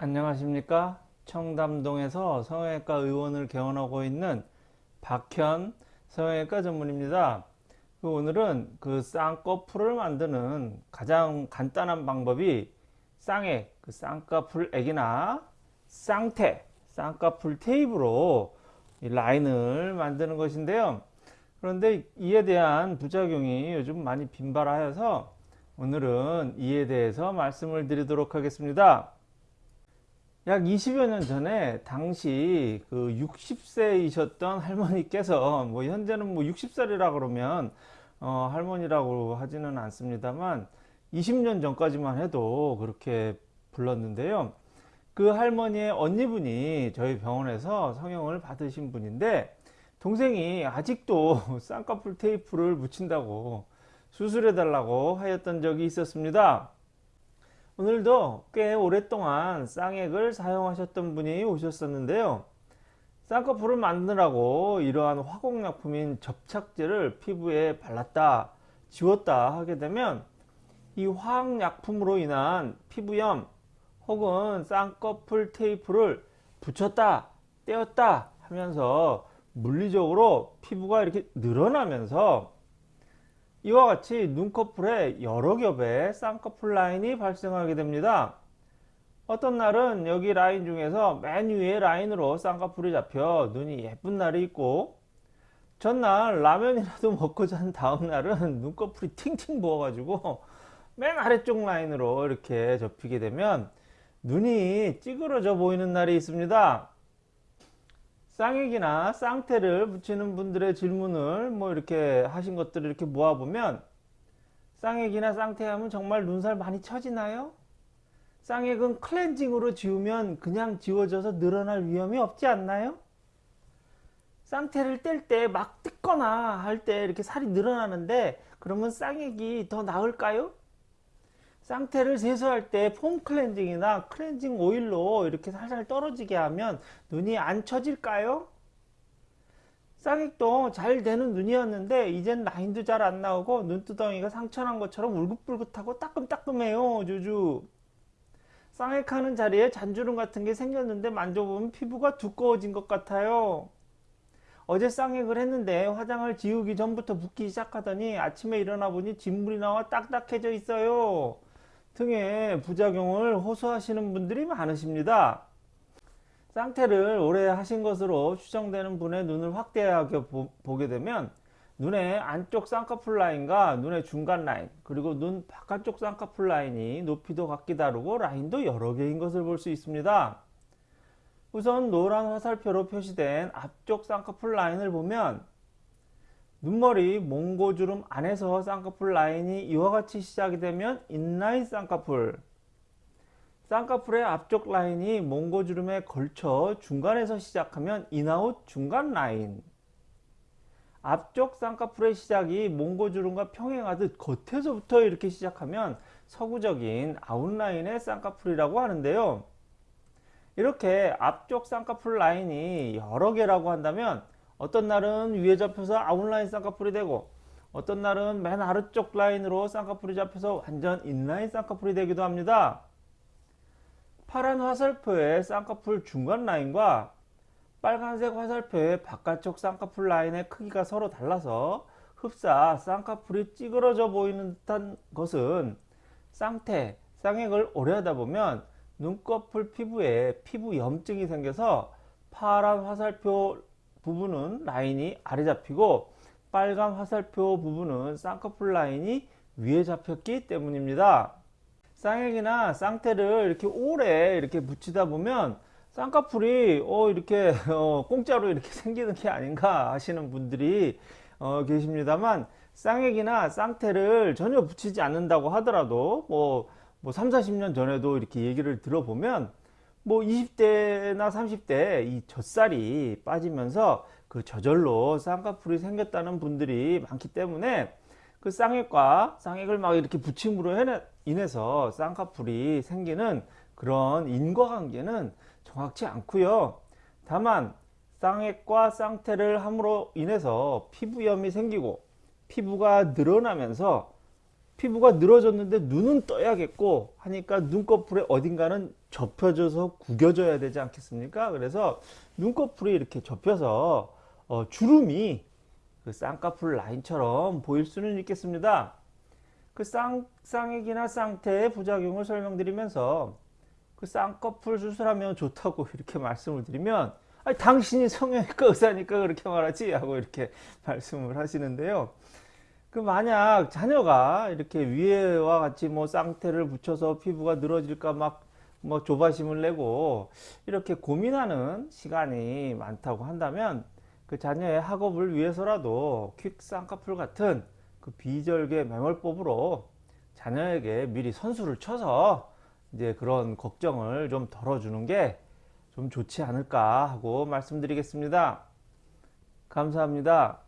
안녕하십니까? 청담동에서 성형외과 의원을 개원하고 있는 박현 성형외과 전문입니다. 그 오늘은 그 쌍꺼풀을 만드는 가장 간단한 방법이 쌍액 그 쌍꺼풀액이나 쌍태 쌍꺼풀 테이프로 라인을 만드는 것인데요. 그런데 이에 대한 부작용이 요즘 많이 빈발하여서 오늘은 이에 대해서 말씀을 드리도록 하겠습니다 약 20여 년 전에 당시 그 60세이셨던 할머니께서 뭐 현재는 뭐 60살이라 그러면 어 할머니라고 하지는 않습니다만 20년 전까지만 해도 그렇게 불렀는데요. 그 할머니의 언니분이 저희 병원에서 성형을 받으신 분인데 동생이 아직도 쌍꺼풀 테이프를 붙인다고 수술해 달라고 하였던 적이 있었습니다. 오늘도 꽤 오랫동안 쌍액을 사용하셨던 분이 오셨었는데요. 쌍꺼풀을 만드라고 이러한 화공약품인 접착제를 피부에 발랐다 지웠다 하게 되면 이 화학약품으로 인한 피부염 혹은 쌍꺼풀 테이프를 붙였다 떼었다 하면서 물리적으로 피부가 이렇게 늘어나면서 이와 같이 눈꺼풀에 여러 겹의 쌍꺼풀 라인이 발생하게 됩니다. 어떤 날은 여기 라인 중에서 맨 위에 라인으로 쌍꺼풀이 잡혀 눈이 예쁜 날이 있고 전날 라면이라도 먹고 잔 다음날은 눈꺼풀이 팅팅 부어가지고 맨 아래쪽 라인으로 이렇게 접히게 되면 눈이 찌그러져 보이는 날이 있습니다. 쌍액이나 쌍태를 붙이는 분들의 질문을 뭐 이렇게 하신 것들을 이렇게 모아보면 쌍액이나 쌍태 하면 정말 눈살 많이 처지나요? 쌍액은 클렌징으로 지우면 그냥 지워져서 늘어날 위험이 없지 않나요? 쌍태를 뗄 때 막 뜯거나 할 때 이렇게 살이 늘어나는데 그러면 쌍액이 더 나을까요? 쌍태를 세수할 때 폼 클렌징이나 클렌징 오일로 이렇게 살살 떨어지게 하면 눈이 안 처질까요? 쌍액도 잘 되는 눈이었는데 이젠 라인도 잘 안 나오고 눈두덩이가 상처난 것처럼 울긋불긋하고 따끔따끔해요 주주. 쌍액하는 자리에 잔주름 같은 게 생겼는데 만져보면 피부가 두꺼워진 것 같아요. 어제 쌍액을 했는데 화장을 지우기 전부터 붓기 시작하더니 아침에 일어나 보니 진물이 나와 딱딱해져 있어요 등의 부작용을 호소하시는 분들이 많으십니다. 쌍테를 오래 하신 것으로 추정되는 분의 눈을 확대하게 보, 게 되면 눈의 안쪽 쌍꺼풀 라인과 눈의 중간 라인 그리고 눈 바깥쪽 쌍꺼풀 라인이 높이도 각기 다르고 라인도 여러 개인 것을 볼 수 있습니다. 우선 노란 화살표로 표시된 앞쪽 쌍꺼풀 라인을 보면 눈머리 몽고주름 안에서 쌍꺼풀 라인이 이와 같이 시작이 되면 in-line 쌍꺼풀. 쌍꺼풀의 앞쪽 라인이 몽고주름에 걸쳐 중간에서 시작하면 in-out 중간 라인. 앞쪽 쌍꺼풀의 시작이 몽고주름과 평행하듯 겉에서부터 이렇게 시작하면 서구적인 아웃라인의 쌍꺼풀이라고 하는데요. 이렇게 앞쪽 쌍꺼풀 라인이 여러 개라고 한다면 어떤 날은 위에 잡혀서 아웃라인 쌍꺼풀이 되고 어떤 날은 맨 아래쪽 라인으로 쌍꺼풀이 잡혀서 완전 in-line 쌍꺼풀이 되기도 합니다. 파란 화살표의 쌍꺼풀 중간 라인과 빨간색 화살표의 바깥쪽 쌍꺼풀 라인의 크기가 서로 달라서 흡사 쌍꺼풀이 찌그러져 보이는 듯한 것은 쌍태, 쌍액을 오래 하다 보면 눈꺼풀 피부에 피부 염증이 생겨서 파란 화살표 부분은 라인이 아래 잡히고 빨간 화살표 부분은 쌍꺼풀 라인이 위에 잡혔기 때문입니다. 쌍액이나 쌍태를 이렇게 오래 이렇게 붙이다 보면 쌍꺼풀이 어 이렇게 어 공짜로 이렇게 생기는 게 아닌가 하시는 분들이 어 계십니다만 쌍액이나 쌍태를 전혀 붙이지 않는다고 하더라도 뭐, 뭐 3, 40년 전에도 이렇게 얘기를 들어보면 뭐 20대나 30대 이 젖살이 빠지면서 그 저절로 쌍꺼풀이 생겼다는 분들이 많기 때문에 그 쌍액과 쌍액을 막 이렇게 붙임으로 인해서 쌍꺼풀이 생기는 그런 인과관계는 정확치 않고요. 다만 쌍액과 쌍태를 함으로 인해서 피부염이 생기고 피부가 늘어나면서 피부가 늘어졌는데 눈은 떠야겠고 하니까 눈꺼풀에 어딘가는 접혀져서 구겨져야 되지 않겠습니까? 그래서 눈꺼풀이 이렇게 접혀서 어, 주름이 그 쌍꺼풀 라인처럼 보일 수는 있겠습니다. 그 쌍, 쌍액이나 쌍태의 부작용을 설명드리면서 그 쌍꺼풀 수술하면 좋다고 이렇게 말씀을 드리면 아니, 당신이 성형외과 의사니까 그렇게 말하지 하고 이렇게 말씀을 하시는데요. 그 만약 자녀가 이렇게 위에와 같이 뭐 쌍태를 붙여서 피부가 늘어질까 막 뭐 조바심을 내고 이렇게 고민하는 시간이 많다고 한다면 그 자녀의 학업을 위해서라도 퀵 쌍꺼풀 같은 그 비절개 매몰법으로 자녀에게 미리 선수를 쳐서 이제 그런 걱정을 좀 덜어주는 게 좀 좋지 않을까 하고 말씀드리겠습니다. 감사합니다.